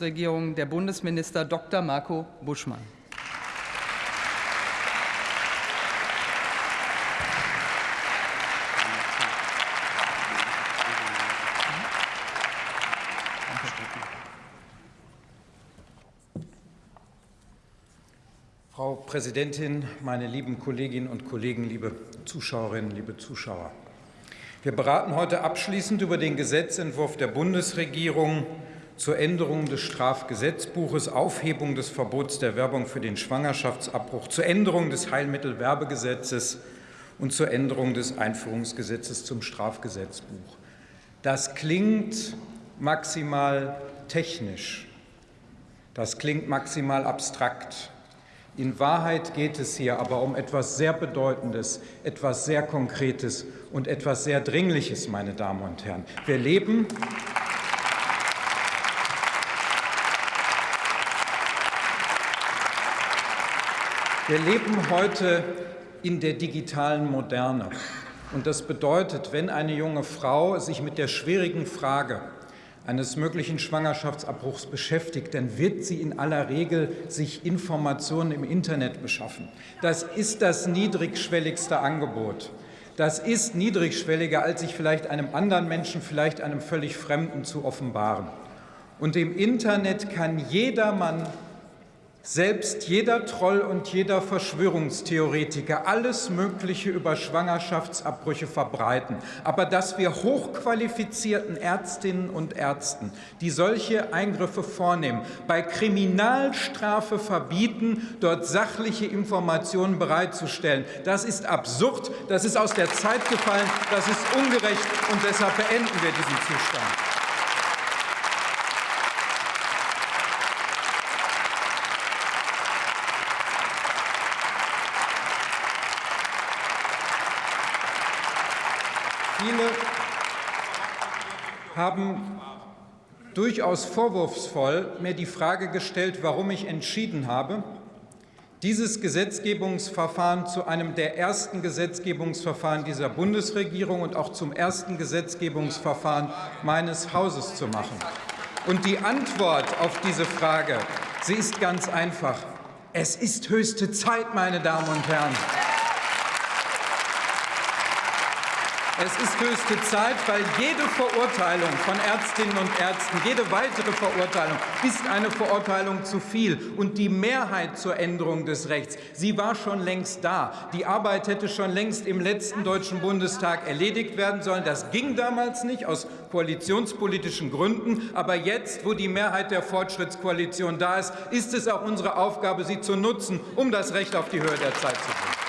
Bundesregierung der Bundesminister Dr. Marco Buschmann. Frau Präsidentin, meine lieben Kolleginnen und Kollegen, liebe Zuschauerinnen, liebe Zuschauer! Wir beraten heute abschließend über den Gesetzentwurf der Bundesregierung zur Änderung des Strafgesetzbuches, Aufhebung des Verbots der Werbung für den Schwangerschaftsabbruch, zur Änderung des Heilmittelwerbegesetzes und zur Änderung des Einführungsgesetzes zum Strafgesetzbuch. Das klingt maximal technisch. Das klingt maximal abstrakt. In Wahrheit geht es hier aber um etwas sehr Bedeutendes, etwas sehr Konkretes und etwas sehr Dringliches, meine Damen und Herren. Wir leben Wir leben heute in der digitalen Moderne. Und das bedeutet, wenn eine junge Frau sich mit der schwierigen Frage eines möglichen Schwangerschaftsabbruchs beschäftigt, dann wird sie in aller Regel sich Informationen im Internet beschaffen. Das ist das niedrigschwelligste Angebot. Das ist niedrigschwelliger, als sich vielleicht einem anderen Menschen, vielleicht einem völlig Fremden zu offenbaren. Und im Internet kann jedermann selbst jeder Troll und jeder Verschwörungstheoretiker alles Mögliche über Schwangerschaftsabbrüche verbreiten. Aber dass wir hochqualifizierten Ärztinnen und Ärzten, die solche Eingriffe vornehmen, bei Kriminalstrafe verbieten, dort sachliche Informationen bereitzustellen, das ist absurd, das ist aus der Zeit gefallen, das ist ungerecht und deshalb beenden wir diesen Zustand. Viele haben durchaus vorwurfsvoll mir die Frage gestellt, warum ich entschieden habe, dieses Gesetzgebungsverfahren zu einem der ersten Gesetzgebungsverfahren dieser Bundesregierung und auch zum ersten Gesetzgebungsverfahren meines Hauses zu machen. Und die Antwort auf diese Frage, sie ist ganz einfach. Es ist höchste Zeit, meine Damen und Herren. Es ist höchste Zeit, weil jede Verurteilung von Ärztinnen und Ärzten, jede weitere Verurteilung ist eine Verurteilung zu viel. Und die Mehrheit zur Änderung des Rechts, sie war schon längst da. Die Arbeit hätte schon längst im letzten Deutschen Bundestag erledigt werden sollen. Das ging damals nicht aus koalitionspolitischen Gründen. Aber jetzt, wo die Mehrheit der Fortschrittskoalition da ist, ist es auch unsere Aufgabe, sie zu nutzen, um das Recht auf die Höhe der Zeit zu bringen.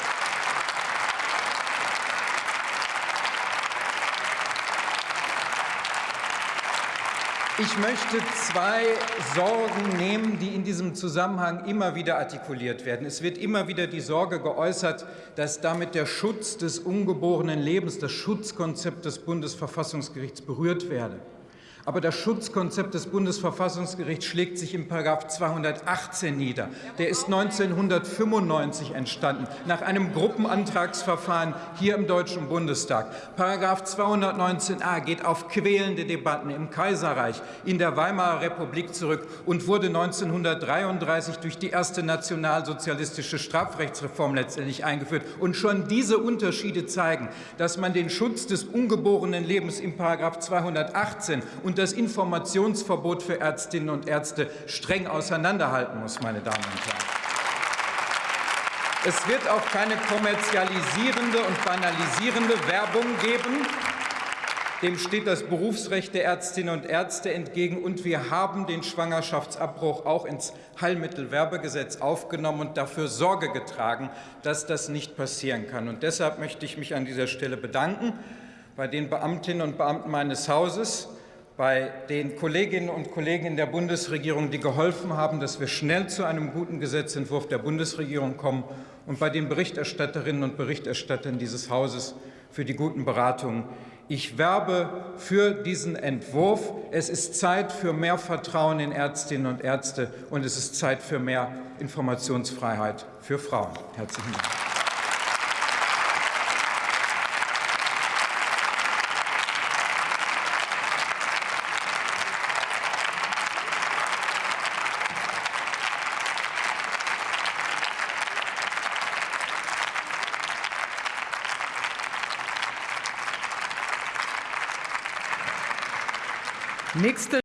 Ich möchte zwei Sorgen nehmen, die in diesem Zusammenhang immer wieder artikuliert werden. Es wird immer wieder die Sorge geäußert, dass damit der Schutz des ungeborenen Lebens, das Schutzkonzept des Bundesverfassungsgerichts berührt werde. Aber das Schutzkonzept des Bundesverfassungsgerichts schlägt sich im § 218 nieder. Der ist 1995 entstanden, nach einem Gruppenantragsverfahren hier im Deutschen Bundestag. § 219a geht auf quälende Debatten im Kaiserreich, in der Weimarer Republik zurück und wurde 1933 durch die erste nationalsozialistische Strafrechtsreform letztendlich eingeführt. Und schon diese Unterschiede zeigen, dass man den Schutz des ungeborenen Lebens im § 218 und und das Informationsverbot für Ärztinnen und Ärzte streng auseinanderhalten muss, meine Damen und Herren. Es wird auch keine kommerzialisierende und banalisierende Werbung geben. Dem steht das Berufsrecht der Ärztinnen und Ärzte entgegen. Und wir haben den Schwangerschaftsabbruch auch ins Heilmittelwerbegesetz aufgenommen und dafür Sorge getragen, dass das nicht passieren kann. Und deshalb möchte ich mich an dieser Stelle bedanken bei den Beamtinnen und Beamten meines Hauses, bei den Kolleginnen und Kollegen der Bundesregierung, die geholfen haben, dass wir schnell zu einem guten Gesetzentwurf der Bundesregierung kommen, und bei den Berichterstatterinnen und Berichterstattern dieses Hauses für die guten Beratungen. Ich werbe für diesen Entwurf. Es ist Zeit für mehr Vertrauen in Ärztinnen und Ärzte, und es ist Zeit für mehr Informationsfreiheit für Frauen. Herzlichen Dank. Nächste